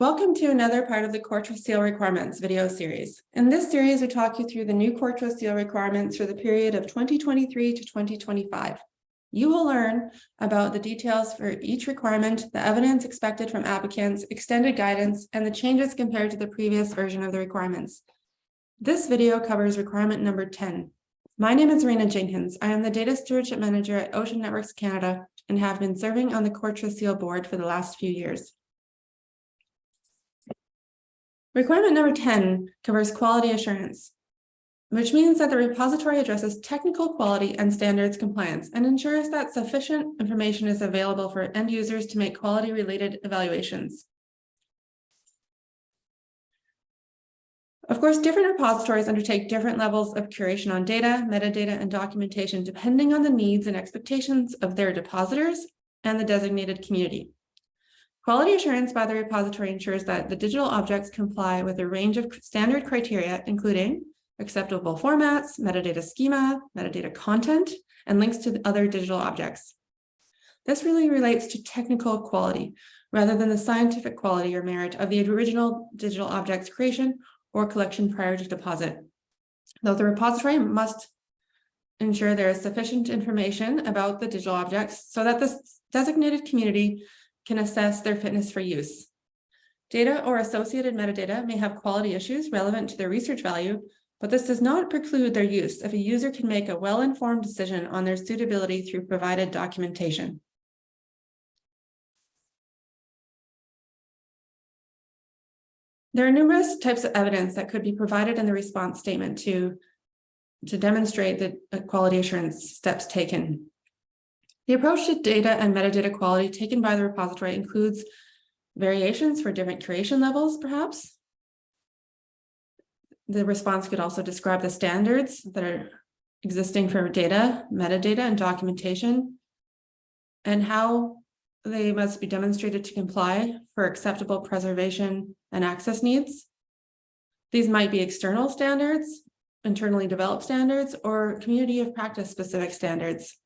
Welcome to another part of the CoreTrustSeal Requirements video series. In this series, we talk you through the new CoreTrustSeal requirements for the period of 2023 to 2025. You will learn about the details for each requirement, the evidence expected from applicants, extended guidance, and the changes compared to the previous version of the requirements. This video covers requirement number 10. My name is Reyna Jenkyns. I am the Data Stewardship Manager at Ocean Networks Canada and have been serving on the CoreTrustSeal board for the last few years. Requirement number 10 covers quality assurance, which means that the repository addresses technical quality and standards compliance and ensures that sufficient information is available for end users to make quality related evaluations. Of course, different repositories undertake different levels of curation on data, metadata, and documentation depending on the needs and expectations of their depositors and the designated community. Quality assurance by the repository ensures that the digital objects comply with a range of standard criteria, including acceptable formats, metadata schema, metadata content, and links to other digital objects. This really relates to technical quality rather than the scientific quality or merit of the original digital objects creation or collection prior to deposit. Though the repository must ensure there is sufficient information about the digital objects so that the designated community can assess their fitness for use. Data or associated metadata may have quality issues relevant to their research value, but this does not preclude their use if a user can make a well-informed decision on their suitability through provided documentation. There are numerous types of evidence that could be provided in the response statement to, to demonstrate the quality assurance steps taken. The approach to data and metadata quality taken by the repository includes variations for different curation levels, perhaps. The response could also describe the standards that are existing for data, metadata, and documentation, and how they must be demonstrated to comply for acceptable preservation and access needs. These might be external standards, internally developed standards, or community of practice specific standards.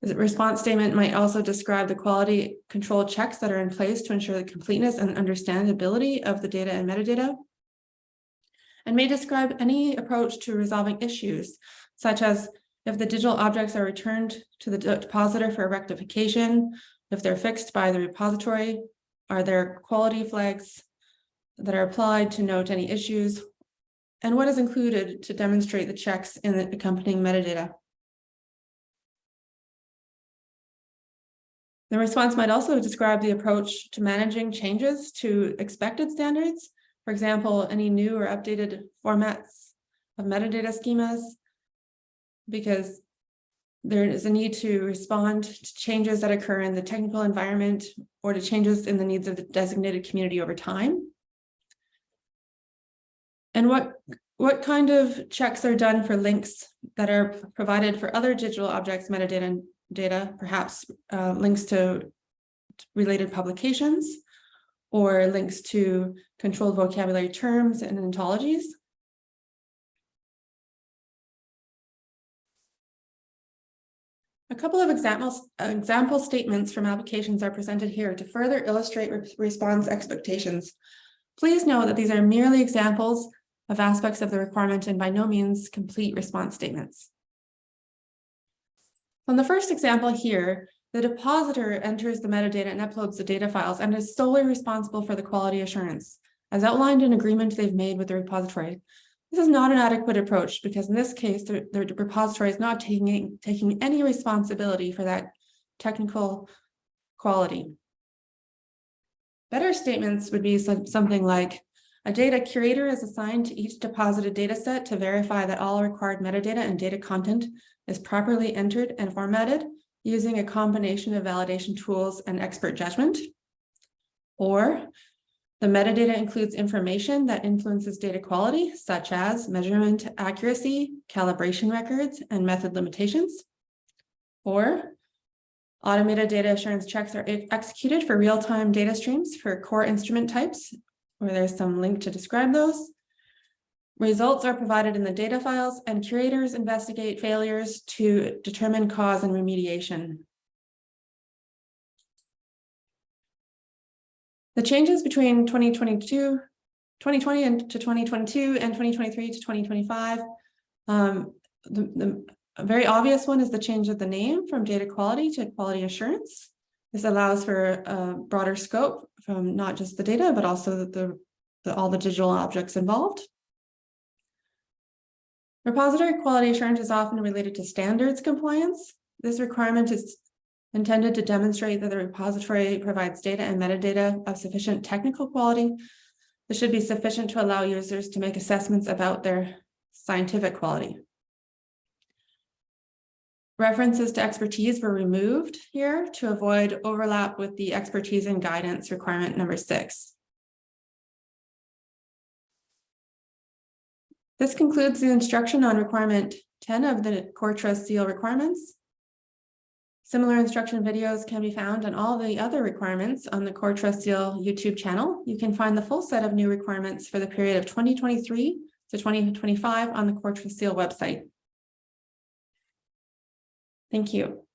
The response statement might also describe the quality control checks that are in place to ensure the completeness and understandability of the data and metadata, and may describe any approach to resolving issues, such as if the digital objects are returned to the depositor for rectification, if they're fixed by the repository, are there quality flags that are applied to note any issues, and what is included to demonstrate the checks in the accompanying metadata. The response might also describe the approach to managing changes to expected standards. For example, any new or updated formats of metadata schemas, because there is a need to respond to changes that occur in the technical environment or to changes in the needs of the designated community over time. And what, what kind of checks are done for links that are provided for other digital objects, metadata, data, perhaps uh, links to related publications or links to controlled vocabulary terms and ontologies. A couple of examples, example statements from applications are presented here to further illustrate re response expectations. Please note that these are merely examples of aspects of the requirement and by no means complete response statements. On the first example here, the depositor enters the metadata and uploads the data files and is solely responsible for the quality assurance, as outlined in agreement they've made with the repository. This is not an adequate approach because in this case, the, the repository is not taking, taking any responsibility for that technical quality. Better statements would be some, something like, a data curator is assigned to each deposited data set to verify that all required metadata and data content is properly entered and formatted using a combination of validation tools and expert judgment. Or the metadata includes information that influences data quality, such as measurement accuracy, calibration records, and method limitations. Or automated data assurance checks are executed for real-time data streams for core instrument types, where there's some link to describe those. Results are provided in the data files and curators investigate failures to determine cause and remediation. The changes between 2022, 2020 and to twenty twenty-two and twenty twenty-three to twenty twenty-five. Um, the, the very obvious one is the change of the name from data quality to quality assurance. This allows for a broader scope from not just the data, but also the, the, all the digital objects involved. Repository quality assurance is often related to standards compliance. This requirement is intended to demonstrate that the repository provides data and metadata of sufficient technical quality. This should be sufficient to allow users to make assessments about their scientific quality. References to expertise were removed here to avoid overlap with the expertise and guidance requirement number six. This concludes the instruction on requirement ten of the core trust seal requirements. Similar instruction videos can be found on all the other requirements on the core trust seal YouTube channel. You can find the full set of new requirements for the period of twenty twenty-three to twenty twenty-five on the core trust seal website. Thank you.